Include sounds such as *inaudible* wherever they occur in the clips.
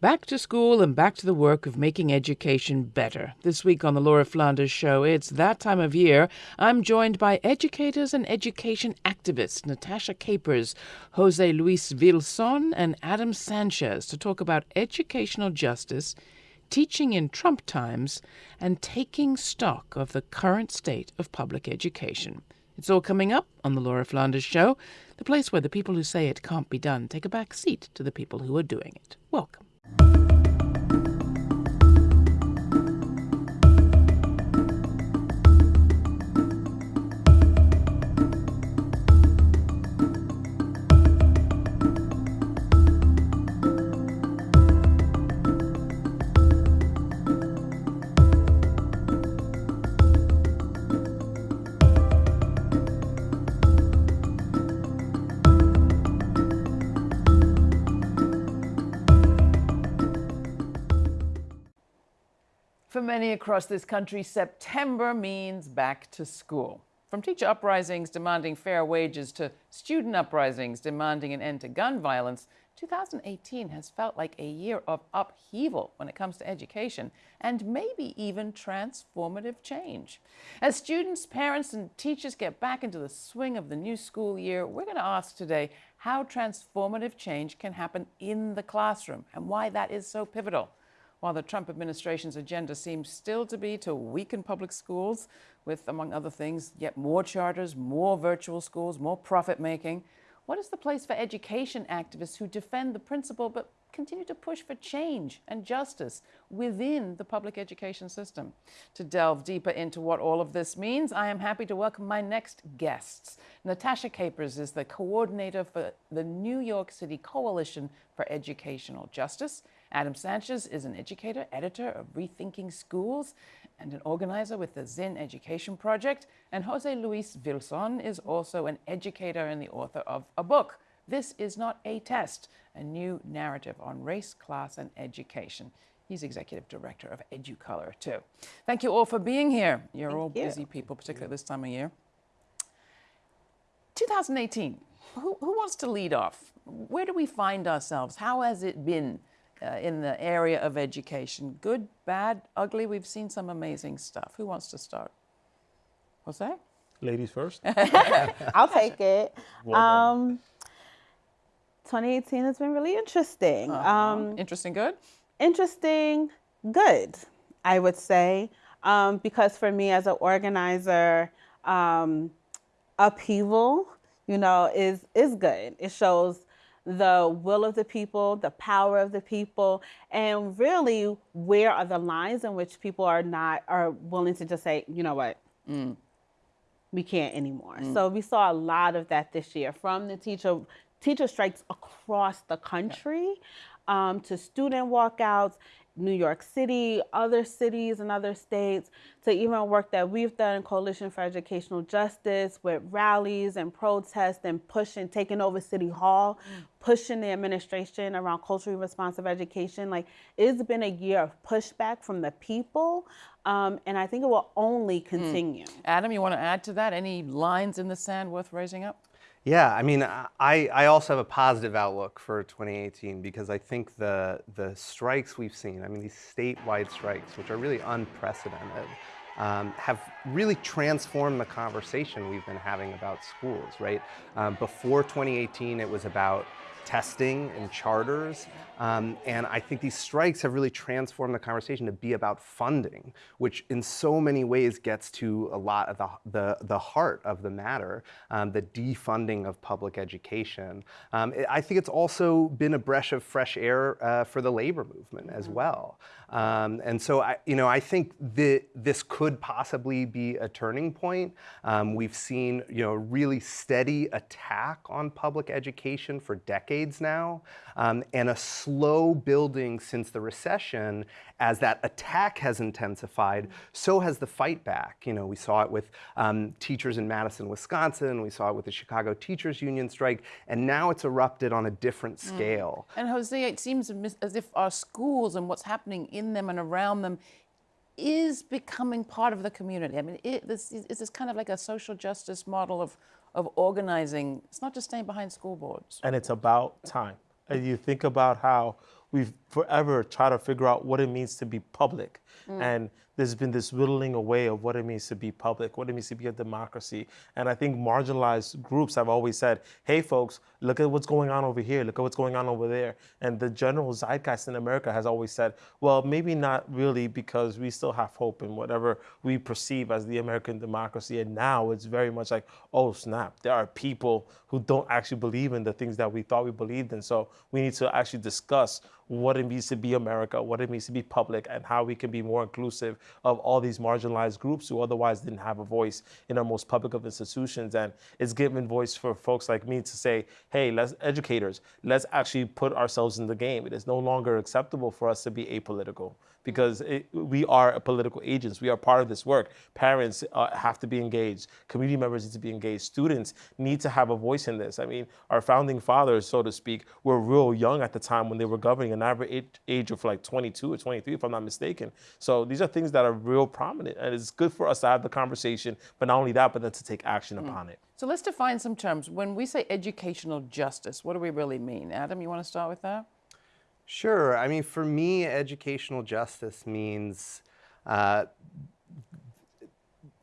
Back to school and back to the work of making education better. This week on the Laura Flanders Show, it's that time of year. I'm joined by educators and education activists Natasha Capers, Jose Luis Vilson, and Adam Sanchez to talk about educational justice, teaching in Trump times, and taking stock of the current state of public education. It's all coming up on the Laura Flanders Show, the place where the people who say it can't be done take a back seat to the people who are doing it. Welcome. For many across this country, September means back to school. From teacher uprisings demanding fair wages to student uprisings demanding an end to gun violence, 2018 has felt like a year of upheaval when it comes to education and maybe even transformative change. As students, parents, and teachers get back into the swing of the new school year, we're going to ask today how transformative change can happen in the classroom and why that is so pivotal while the Trump administration's agenda seems still to be to weaken public schools with, among other things, yet more charters, more virtual schools, more profit making. What is the place for education activists who defend the principle but continue to push for change and justice within the public education system? To delve deeper into what all of this means, I am happy to welcome my next guests. Natasha Capers is the coordinator for the New York City Coalition for Educational Justice. Adam Sanchez is an educator, editor of Rethinking Schools, and an organizer with the Zinn Education Project. And Jose Luis Vilson is also an educator and the author of a book, This Is Not a Test, a new narrative on race, class, and education. He's executive director of EduColor, too. Thank you all for being here. You're Thank all you. busy people, particularly this time of year. 2018, who, who wants to lead off? Where do we find ourselves? How has it been uh, in the area of education? Good, bad, ugly? We've seen some amazing stuff. Who wants to start? What's that? Ladies first. *laughs* *laughs* I'll take it. Well. Um, 2018 has been really interesting. Um, Interesting, good? interesting, good, I would say, um, because for me as an organizer, um, upheaval, you know, is is good. It shows the will of the people, the power of the people, and really where are the lines in which people are not are willing to just say, you know what, we can't anymore. So we saw a lot of that this year from the teacher teacher strikes across the country um, to student walkouts, New York City, other cities and other states, to even work that we've done in Coalition for Educational Justice with rallies and protests and pushing, taking over City Hall, pushing the administration around culturally responsive education. Like it's been a year of pushback from the people, um, and I think it will only continue. Adam, you want to add to that? Any lines in the sand worth raising up? Yeah, I mean, I, I also have a positive outlook for 2018 because I think the, the strikes we've seen, I mean, these statewide strikes, which are really unprecedented, um, have really transformed the conversation we've been having about schools, right? Um, before 2018, it was about testing and charters. Um, and I think these strikes have really transformed the conversation to be about funding, which in so many ways gets to a lot of the, the, the heart of the matter, um, the defunding of public education. Um, it- I think it's also been a breath of fresh air uh, for the labor movement as well. Um, and so, I, you know, I think that this could possibly be a turning point. Um, we've seen, you know, a really steady attack on public education for decades now, um, and a slow building since the recession. As that attack has intensified, so has the fight back. You know, we saw it with um, teachers in Madison, Wisconsin. We saw it with the Chicago Teachers Union strike, and now it's erupted on a different scale. And Jose, it seems as if our schools and what's happening in them and around them is becoming part of the community. I mean, it, this is is this kind of like a social justice model of, of organizing. It's not just staying behind school boards. and it's about time. And you think about how we've forever tried to figure out what it means to be public. Mm. And there's been this whittling away of what it means to be public, what it means to be a democracy. And I think marginalized groups have always said, hey, folks, look at what's going on over here, look at what's going on over there. And the general zeitgeist in America has always said, well, maybe not really because we still have hope in whatever we perceive as the American democracy. And now it's very much like, oh, snap, there are people who don't actually believe in the things that we thought we believed in. So we need to actually discuss what it means to be America, what it means to be public, and how we can be more inclusive of all these marginalized groups who otherwise didn't have a voice in our most public of institutions. And it's given voice for folks like me to say, hey, let's educators, let's actually put ourselves in the game. It is no longer acceptable for us to be apolitical because it, we are political agents. We are part of this work. Parents uh, have to be engaged. Community members need to be engaged. Students need to have a voice in this. I mean, our founding fathers, so to speak, were real young at the time when they were governing, an average age of like 22 or 23, if I'm not mistaken. So these are things that are real prominent, and it's good for us to have the conversation. But not only that, but then to take action upon it. So let's define some terms. When we say educational justice, what do we really mean? Adam, you want to start with that? Sure. I mean, for me, educational justice means uh,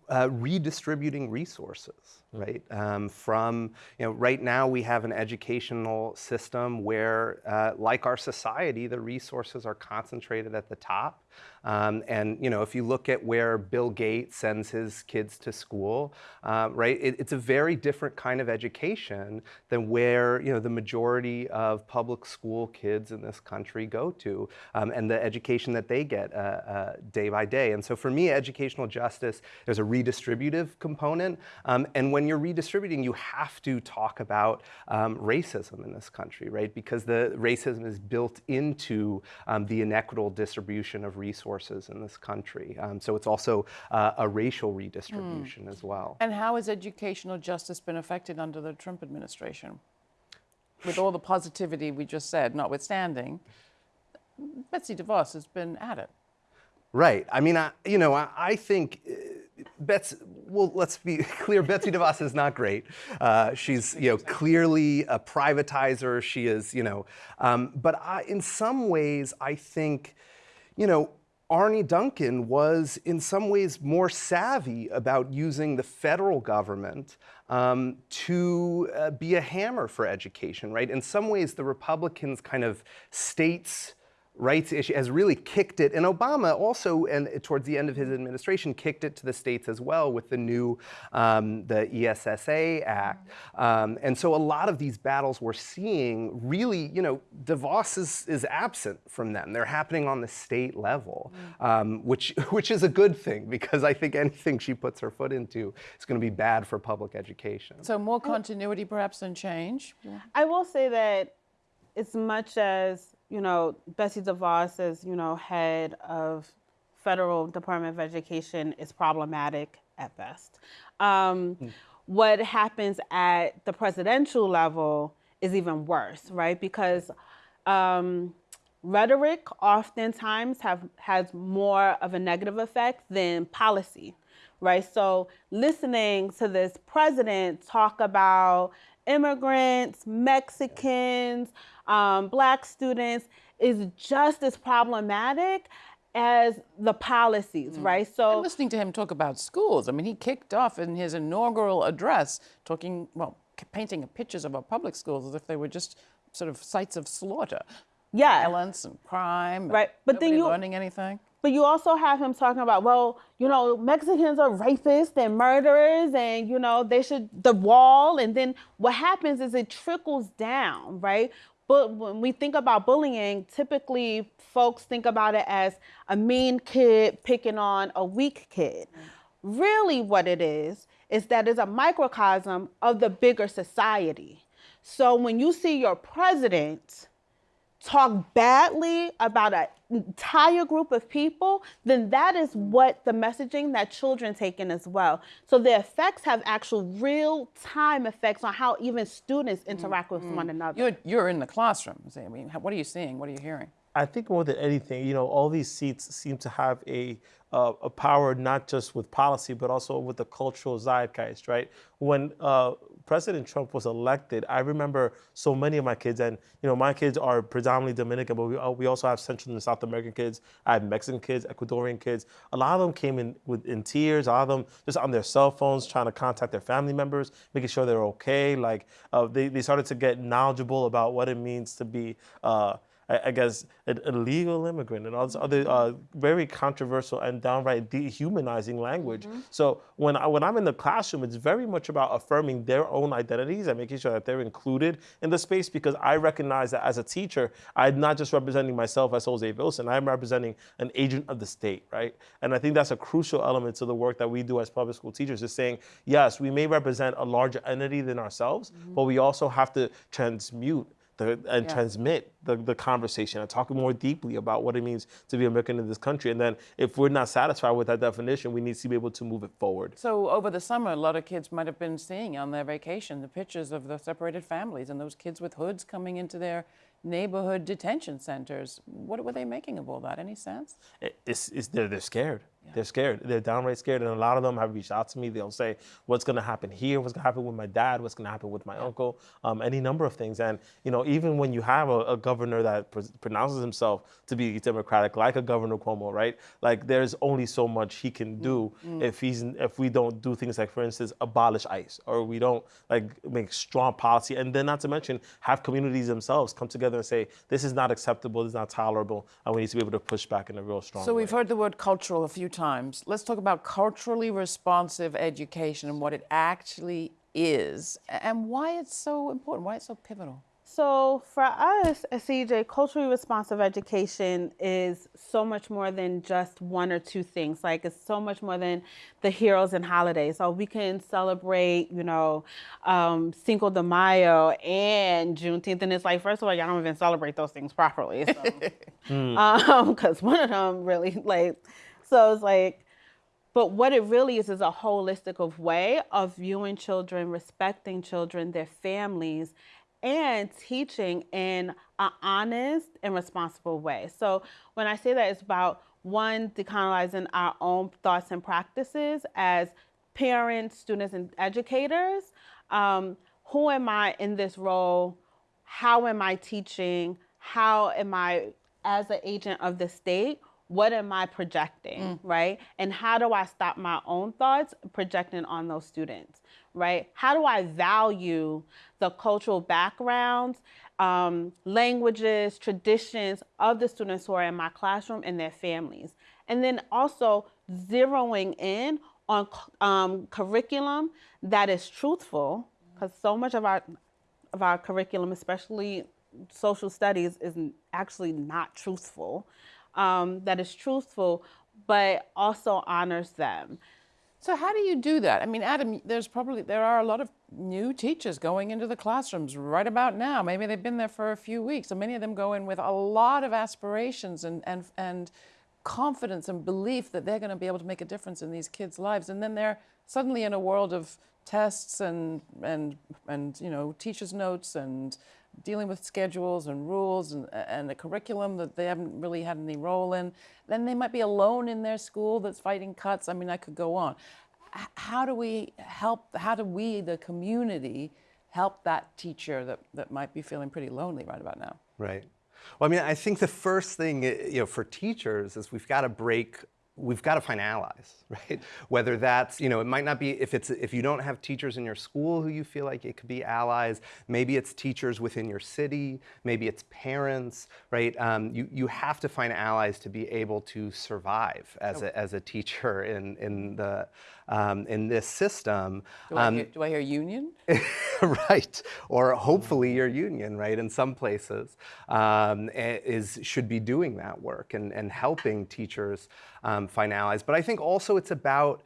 uh, redistributing resources, right? Um, from, you know, right now we have an educational system where, uh, like our society, the resources are concentrated at the top. Um, and, you know, if you look at where Bill Gates sends his kids to school, uh, right, it, it's a very different kind of education than where, you know, the majority of public school kids in this country go to um, and the education that they get uh, uh, day by day. And so for me, educational justice, there's a redistributive component. Um, and when you're redistributing, you have to talk about um, racism in this country, right? Because the racism is built into um, the inequitable distribution of resources in this country. Um, so it's also uh, a racial redistribution as well. And how has educational justice been affected under the Trump administration? With all the positivity we just said, notwithstanding, Betsy DeVos has been at it. Right. I mean, I, you know, I, I think uh, Betsy, well, let's be *laughs* clear, Betsy DeVos is not great. Uh, she's, you know, clearly a privatizer. She is, you know, um, but I, in some ways, I think, you know, Arne Duncan was in some ways more savvy about using the federal government um, to uh, be a hammer for education, right? In some ways, the Republicans kind of states rights issue has really kicked it. And Obama also, and towards the end of his administration, kicked it to the states as well with the new, um, the ESSA Act. Um, and so a lot of these battles we're seeing really, you know, DeVos is, is absent from them. They're happening on the state level, um, which, *laughs* which is a good thing because I think anything she puts her foot into is going to be bad for public education. So more continuity perhaps than change. I will say that as much as you know Betsy DeVos as you know head of federal Department of Education is problematic at best. Um, What happens at the presidential level is even worse, right? Because um, rhetoric oftentimes have has more of a negative effect than policy, right? So listening to this president talk about immigrants, Mexicans, um, black students is just as problematic as the policies, right? And So listening to him talk about schools, I mean, he kicked off in his inaugural address talking, well, painting pictures of our public schools as if they were just sort of sites of slaughter, yeah, violence and crime. Right, but then nobody you- learning anything. But you also have him talking about, well, you know, Mexicans are rapists and murderers, and you know they should the wall. And then what happens is it trickles down, right? But when we think about bullying, typically folks think about it as a mean kid picking on a weak kid. Really, what it is is that it's a microcosm of the bigger society. So when you see your president talk badly about an entire group of people, then that is what the messaging that children take in as well. So the effects have actual real time effects on how even students interact with one another. You're, you're in the classroom. I mean, what are you seeing? What are you hearing? I think more than anything, you know, all these seats seem to have a uh, a power not just with policy but also with the cultural zeitgeist, right? When uh, President Trump was elected, I remember so many of my kids, and you know, my kids are predominantly Dominican, but we, uh, we also have Central and South American kids. I have Mexican kids, Ecuadorian kids. A lot of them came in with in tears. A lot of them just on their cell phones trying to contact their family members, making sure they're okay. Like uh, they, they started to get knowledgeable about what it means to be. Uh, I, I guess, an illegal immigrant and all this other uh, very controversial and downright dehumanizing language. So when I, when I'm in the classroom, it's very much about affirming their own identities and making sure that they're included in the space because I recognize that as a teacher, I'm not just representing myself as Jose Vilson, I'm representing an agent of the state, right? And I think that's a crucial element to the work that we do as public school teachers is saying, yes, we may represent a larger entity than ourselves, but we also have to transmute the, and Yeah. transmit the, the conversation and talk more deeply about what it means to be American in this country. And then if we're not satisfied with that definition, we need to be able to move it forward. So over the summer, a lot of kids might have been seeing on their vacation the pictures of the separated families and those kids with hoods coming into their neighborhood detention centers. What were they making of all that? Any sense? It's, it's, they're, they're scared. They're scared. They're downright scared. And a lot of them have reached out to me. They'll say, what's going to happen here? What's going to happen with my dad? What's going to happen with my uncle? Um, any number of things. And, you know, even when you have a, a governor that pr- pronounces himself to be Democratic, like a Governor Cuomo, right? Like there's only so much he can do if he's, if we don't do things like, for instance, abolish ICE or we don't like make strong policy. And then not to mention have communities themselves come together and say, this is not acceptable, this is not tolerable. And we need to be able to push back in a real strong So way. we've heard the word cultural a few times. Let's talk about culturally responsive education and what it actually is and why it's so important, why it's so pivotal. So for us at CJ, culturally responsive education is so much more than just one or two things. Like it's so much more than the heroes and holidays. So we can celebrate, you know, um, Cinco de Mayo and Juneteenth, and it's like first of all, y'all don't even celebrate those things properly. So, *laughs* um, because one of them really like, so it's like. But what it really is is a holistic of way of viewing children, respecting children, their families, and teaching in an honest and responsible way. So when I say that, it's about one decolonizing our own thoughts and practices as parents, students, and educators. Um, who am I in this role? How am I teaching? How am I, as an agent of the state, what am I projecting, right? And how do I stop my own thoughts projecting on those students, right? How do I value the cultural backgrounds, um, languages, traditions of the students who are in my classroom and their families? And then also zeroing in on um, curriculum that is truthful, because so much of our of our curriculum, especially social studies, is actually not truthful. Um, that is truthful, but also honors them. So how do you do that? I mean, Adam, there's probably there are a lot of new teachers going into the classrooms right about now. Maybe they've been there for a few weeks, so many of them go in with a lot of aspirations and and and confidence and belief that they're going to be able to make a difference in these kids' lives, and then they're suddenly in a world of tests and and and you know teachers' notes and dealing with schedules and rules and, and a curriculum that they haven't really had any role in. Then they might be alone in their school that's fighting cuts. I mean, I could go on. How do we help, how do we, the community, help that teacher that, that might be feeling pretty lonely right about now? Right. Well, I mean, I think the first thing, eh, you know, for teachers is we've got to break. We've got to find allies, *laughs* right? Whether that's, you know, it might not be if it's if you don't have teachers in your school who you feel like it could be allies. Maybe it's teachers within your city. Maybe it's parents, right? Um, you you have to find allies to be able to survive as a as a teacher in in the um, in this system. Do, I, hear, do I hear union? *laughs* right or hopefully your union right in some places um, is should be doing that work and, and helping teachers um, but i think also it's about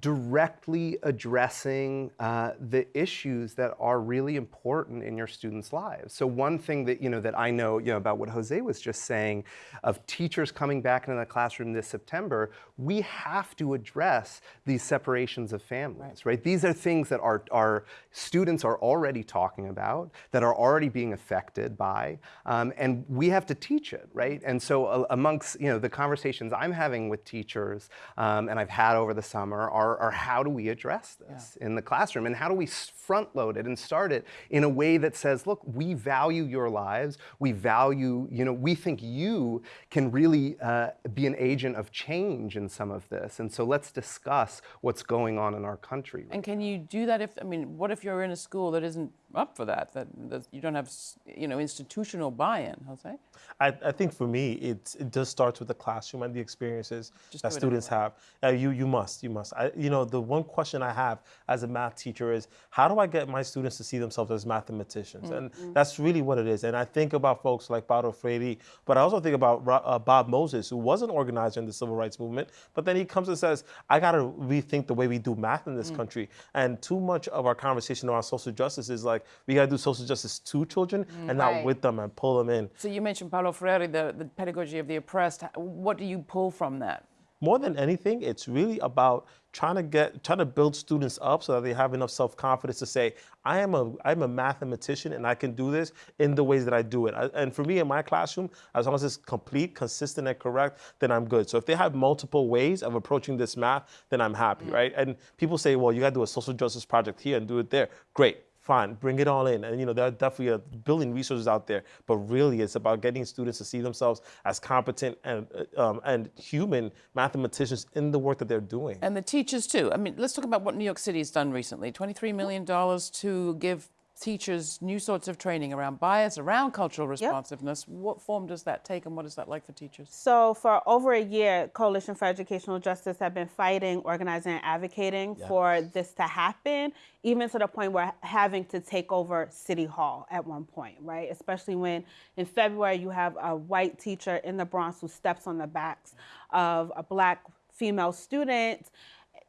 directly addressing uh, the issues that are really important in your students' lives. So one thing that you know that I know you know about what Jose was just saying of teachers coming back into the classroom this September, we have to address these separations of families, right? These are things that our, our students are already talking about, that are already being affected by, um, and we have to teach it, right? And so uh, amongst you know the conversations I'm having with teachers um, and I've had over the summer are, are how do we address this in the classroom? And how do we front load it and start it in a way that says, look, we value your lives, we value, you know, we think you can really uh, be an agent of change in some of this, and so let's discuss what's going on in our country. And can you do that if, I mean, what if you're in a school that isn't up for that, that, that you don't have, you know, institutional buy-in, Jose? I, I think for me, it, it does start with the classroom and the experiences Just that students have. Uh, you you must you must. I, you know the one question I have as a math teacher is how do I get my students to see themselves as mathematicians? And that's really what it is. And I think about folks like Paulo Freire, but I also think about uh, Bob Moses, who was an organizer in the civil rights movement, but then he comes and says, I got to rethink the way we do math in this country. And too much of our conversation around social justice is like we got to do social justice to children and not with them and pull them in. So you mentioned Paulo Freire, the, the pedagogy of the oppressed. What do you pull from that? more than anything, it's really about trying to get trying to build students up so that they have enough self-confidence to say, I am a I'm a mathematician and I can do this in the ways that I do it. I- and for me in my classroom, as long as it's complete, consistent, and correct, then I'm good. So if they have multiple ways of approaching this math, then I'm happy, mm. right? And people say, well, you got to do a social justice project here and do it there. Great. Fine, bring it all in. And you know, there are definitely a billion resources out there, but really it's about getting students to see themselves as competent and um, and human mathematicians in the work that they're doing. And the teachers too. I mean, let's talk about what New York City has done recently. $23 million to give teachers new sorts of training around bias, around cultural responsiveness. What form does that take and what is that like for teachers? So for over a year, Coalition for Educational Justice have been fighting, organizing, and advocating for this to happen, even to the point where having to take over City Hall at one point, right? Especially when in February you have a white teacher in the Bronx who steps on the backs of a black female student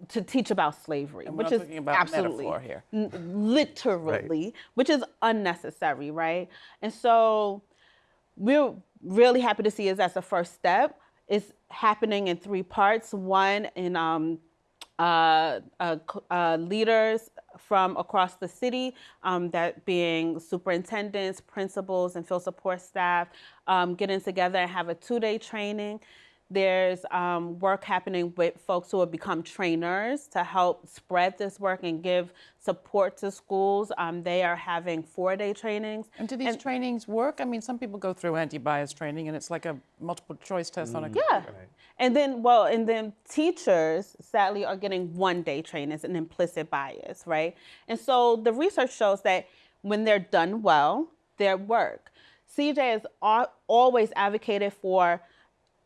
to teach about slavery, we're which is absolutely metaphor here. n- literally, which is unnecessary, right? And so we're really happy to see is that's the first step. It's happening in three parts. One in um, uh, uh, uh, leaders from across the city, um, that being superintendents, principals, and field support staff, um, getting together and have a two-day training. There's um, work happening with folks who have become trainers to help spread this work and give support to schools. Um, they are having four-day trainings. And do these trainings work? I mean, some people go through anti-bias training and it's like a multiple choice test on a computer. Yeah. And then, well, and then teachers sadly are getting one day training as an implicit bias, right? And so the research shows that when they're done well, their work. CJ has always advocated for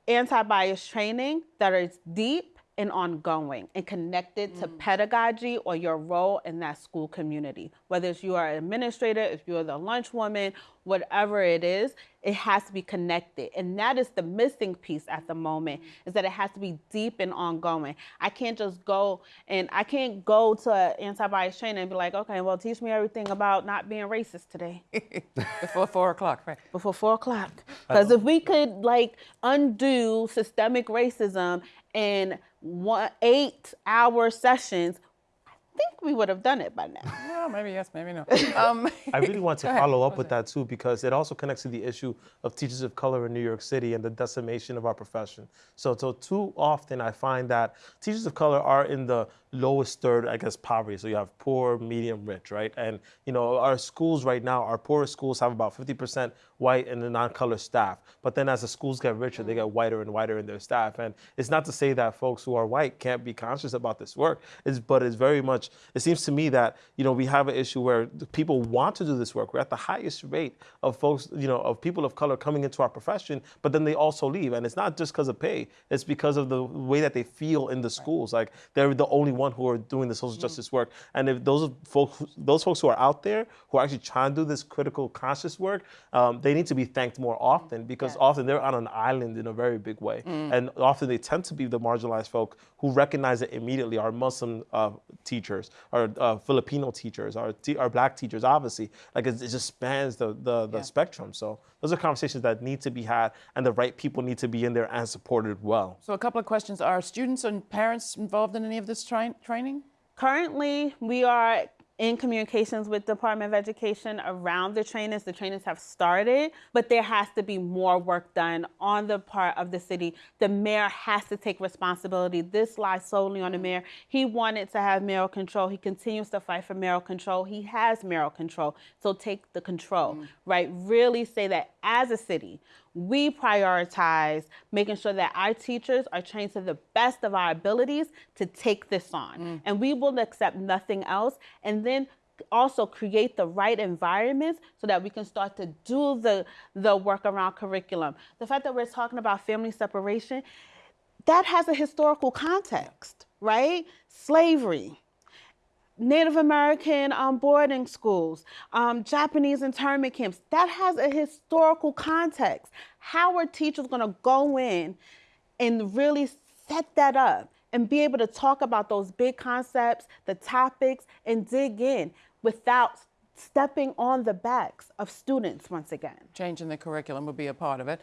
anti bias training that is deep and ongoing and connected to mm. pedagogy or your role in that school community. Whether it's you are an administrator, if you're the lunch woman, whatever it is, it has to be connected. And that is the missing piece at the moment mm. is that it has to be deep and ongoing. I can't just go and I can't go to anti-bias training and be like, okay, well, teach me everything about not being racist today *laughs* before four o'clock, right? before four o'clock. Because if we could like undo systemic racism in one eight hour sessions, I think we would have done it by now. *laughs* Well, maybe yes, maybe no. *laughs* Um, I really want *laughs* to Go ahead, follow up with that too because it also connects to the issue of teachers of color in New York City and the decimation of our profession. So, so too often I find that teachers of color are in the lowest third, I guess, poverty. So you have poor, medium, rich, right? And you know, our schools right now, our poorest schools have about 50% white and the non-color staff. But then as the schools get richer, they get whiter and whiter in their staff. And it's not to say that folks who are white can't be conscious about this work. It's, but it's very much, it seems to me that, you know, we have an issue where people want to do this work. We're at the highest rate of folks, you know, of people of color coming into our profession, but then they also leave. And it's not just because of pay, it's because of the way that they feel in the schools. Like they're the only one who are doing the social justice work. And if those folks, those folks who are out there who are actually trying to do this critical conscious work, um, they need to be thanked more often because often they're on an island in a very big way. And often they tend to be the marginalized folk who recognize it immediately. Our Muslim uh, teachers, our uh, Filipino teachers, our, our black teachers, obviously. Like it, it just spans the, the, the Yeah. spectrum. So those are conversations that need to be had and the right people need to be in there and supported well. so a couple of questions: Are students and parents involved in any of this tri- training? Currently, we are in communications with Department of Education around the trainings. The trainings have started, but there has to be more work done on the part of the city. The mayor has to take responsibility. This lies solely on the mm-hmm. mayor. He wanted to have mayoral control. He continues to fight for mayoral control. He has mayoral control. So take the control, mm. right? Really say that as a city, we prioritize making sure that our teachers are trained to the best of our abilities to take this on. Mm. And we will accept nothing else. And then also create the right environments so that we can start to do the, the work around curriculum. The fact that we're talking about family separation, that has a historical context, right? Slavery, Native American um, boarding schools, um, Japanese internment camps. That has a historical context. How are teachers going to go in and really set that up and be able to talk about those big concepts, the topics, and dig in without stepping on the backs of students once again? changing the curriculum would be a part of it.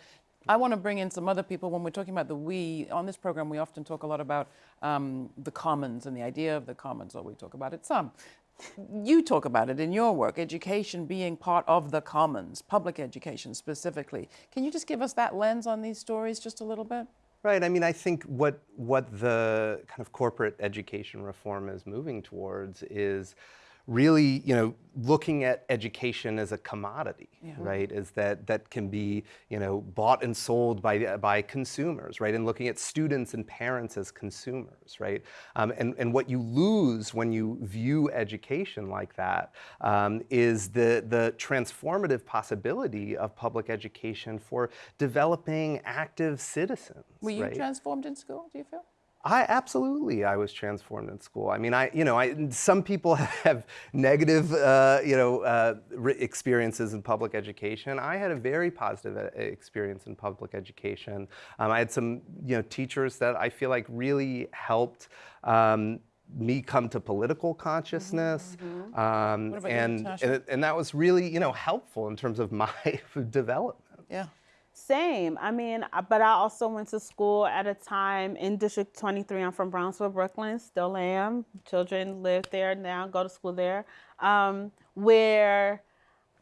I want to bring in some other people when we're talking about the we. On this program, we often talk a lot about um, the commons and the idea of the commons, or we talk about it some. You talk about it in your work, education being part of the commons, public education specifically. Can you just give us that lens on these stories just a little bit? Right. I mean, I think what what the kind of corporate education reform is moving towards is really, you know, looking at education as a commodity, right? Is that that can be, you know, bought and sold by by consumers, right? And looking at students and parents as consumers, right? Um, and and what you lose when you view education like that um, is the the transformative possibility of public education for developing active citizens. Were you right? transformed in school? Do you feel? I absolutely, I was transformed in school. I mean, I, you know, I, some people *laughs* have negative, uh, you know, uh, experiences in public education. I had a very positive uh, experience in public education. Um, I had some, you know, teachers that I feel like really helped. Um, me come to political consciousness, Um, What about you, and, Natasha? and and that was really, you know, helpful in terms of *laughs* my development. Yeah. Same. I mean, but I also went to school at a time in District 23. I'm from Brownsville, Brooklyn, still am. Children live there now, go to school there, um, where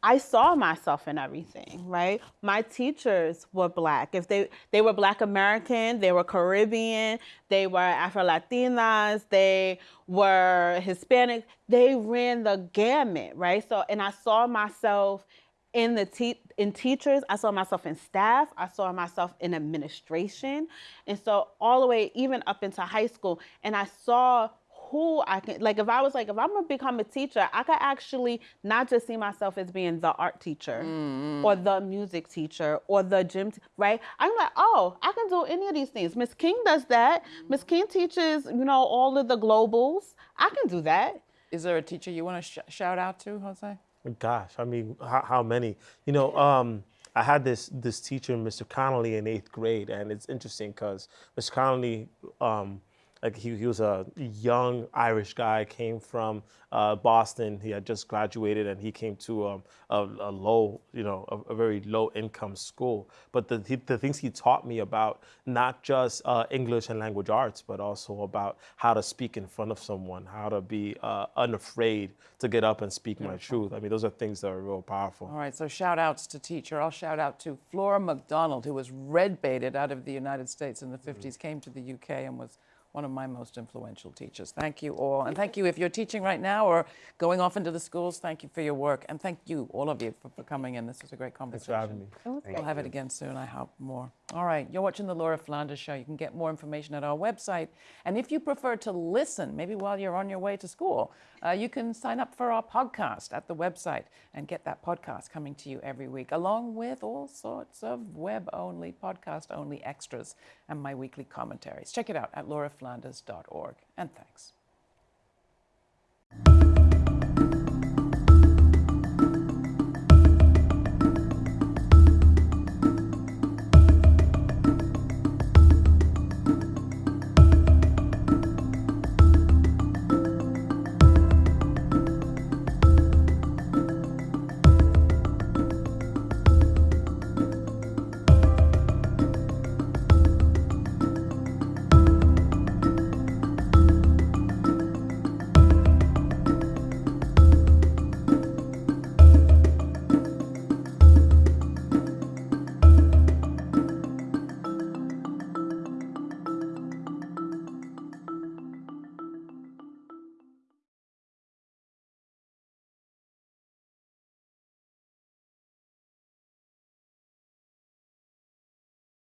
I saw myself in everything, right? My teachers were black. If they they were black American, they were Caribbean, they were Afro Latinas, they were Hispanic. They ran the gamut, right? So and I saw myself in the te- in teachers, I saw myself in staff, I saw myself in administration, and so all the way even up into high school, and I saw who I can like if I was like if I'm gonna become a teacher, I could actually not just see myself as being the art teacher mm-hmm. or the music teacher or the gym, right? I'm like, oh, I can do any of these things. Miss King does that. Mm-hmm. Miss King teaches, you know, all of the globals. I can do that. Is there a teacher you want to sh- shout out to, Jose? Gosh, I mean, how, how many? You know, um, I had this this teacher, Mr. Connolly, in eighth grade, and it's interesting because Mr. Connolly, um, like he, he was a young Irish guy, came from uh, Boston. He had just graduated, and he came to um, a, a low, you know, a, a very low income school. But the he, the things he taught me about not just uh, English and language arts, but also about how to speak in front of someone, how to be uh, unafraid to get up and speak my truth. I mean, those are things that are real powerful. All right, so shout outs to teacher. I'll shout out to Flora McDonald, who was red baited out of the United States in the 50s, came to the UK and was one of my most influential teachers. Thank you all. And thank you if you're teaching right now or going off into the schools. Thank you for your work. And thank you, all of you, for, for coming in. This was a great conversation. Thanks for having me. We'll have it again soon, I hope more. All right, you're watching the Laura Flanders Show. You can get more information at our website. And if you prefer to listen, maybe while you're on your way to school, uh, you can sign up for our podcast at the website and get that podcast coming to you every week, along with all sorts of web only, podcast only extras and my weekly commentaries. Check it out at lauraflanders.org. And thanks.